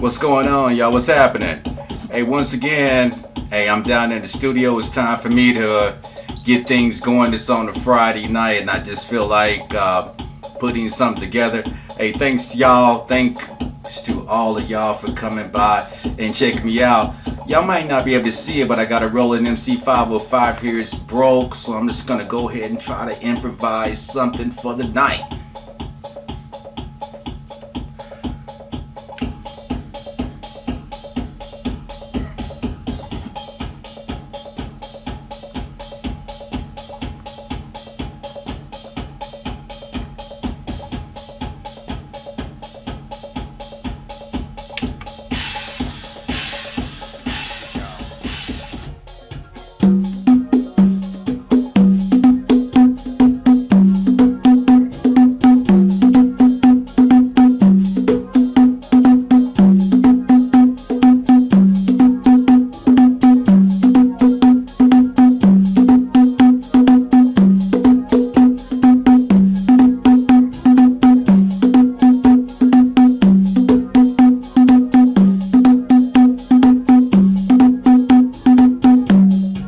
What's going on, y'all? What's happening? Hey, once again, hey, I'm down in the studio. It's time for me to get things going. It's on a Friday night, and I just feel like uh, putting something together. Hey, thanks y'all. Thanks to all of y'all for coming by and checking me out. Y'all might not be able to see it, but I got a Roland MC505 here. It's broke, so I'm just gonna go ahead and try to improvise something for the night. Bye.